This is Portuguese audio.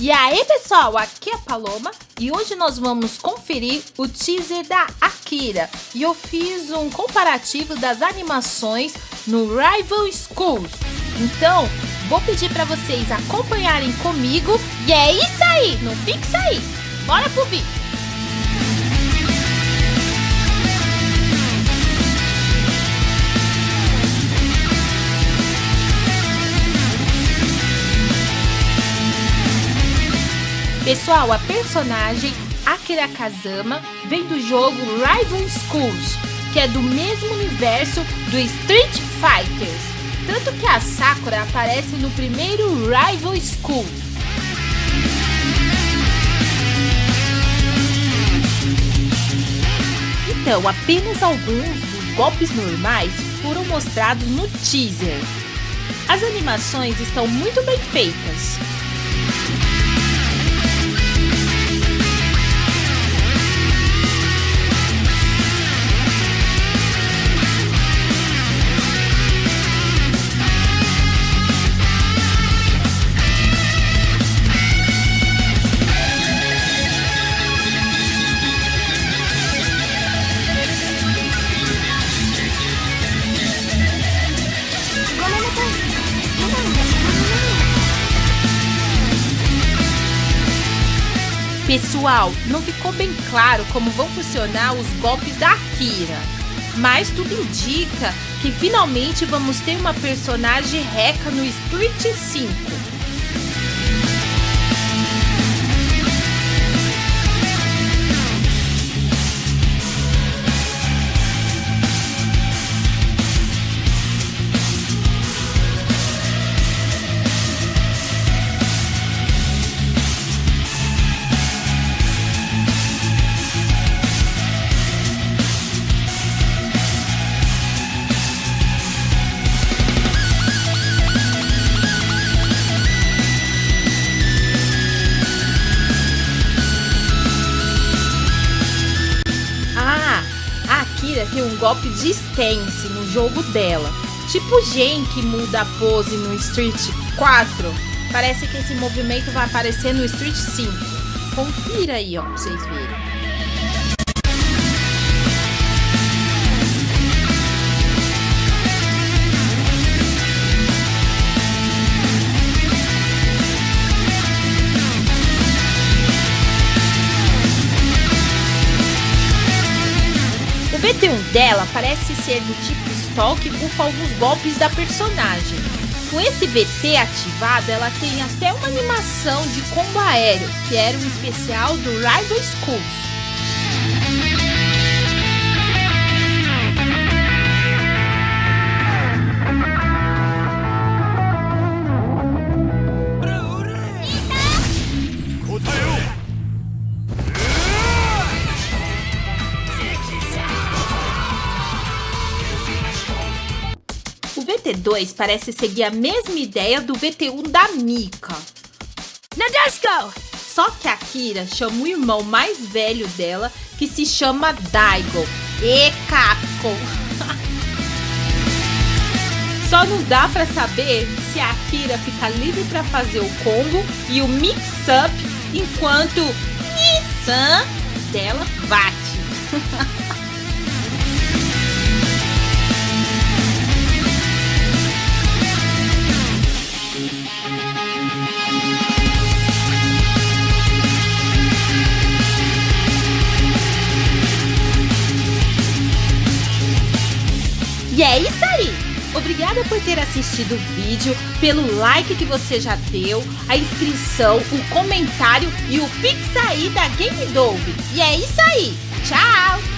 E aí pessoal, aqui é a Paloma e hoje nós vamos conferir o teaser da Akira e eu fiz um comparativo das animações no Rival Schools. Então, vou pedir para vocês acompanharem comigo e é isso aí, não fique aí. Bora pro vídeo! Pessoal, a personagem Akira Kazama vem do jogo Rival Schools, que é do mesmo universo do Street Fighters. Tanto que a Sakura aparece no primeiro Rival School. Então, apenas alguns dos golpes normais foram mostrados no teaser. As animações estão muito bem feitas. Pessoal, não ficou bem claro como vão funcionar os golpes da Akira, mas tudo indica que finalmente vamos ter uma personagem Reca no Street 5. Tem um golpe de stance no jogo dela. Tipo Gen que muda a pose no Street 4. Parece que esse movimento vai aparecer no Street 5. Confira aí, ó, pra vocês verem. O VT1 dela parece ser do tipo Stalk e alguns golpes da personagem. Com esse VT ativado, ela tem até uma animação de combo aéreo, que era um especial do Rival School. VT2 parece seguir a mesma ideia do VT1 da Mika. Nadeshiko! Só que a Kira chama o irmão mais velho dela, que se chama Daigo. E Capcom! Só não dá pra saber se a Akira fica livre pra fazer o combo e o mix-up enquanto Nissan dela bate. E é isso aí! Obrigada por ter assistido o vídeo, pelo like que você já deu, a inscrição, o comentário e o pix aí da Game Dove. E é isso aí! Tchau!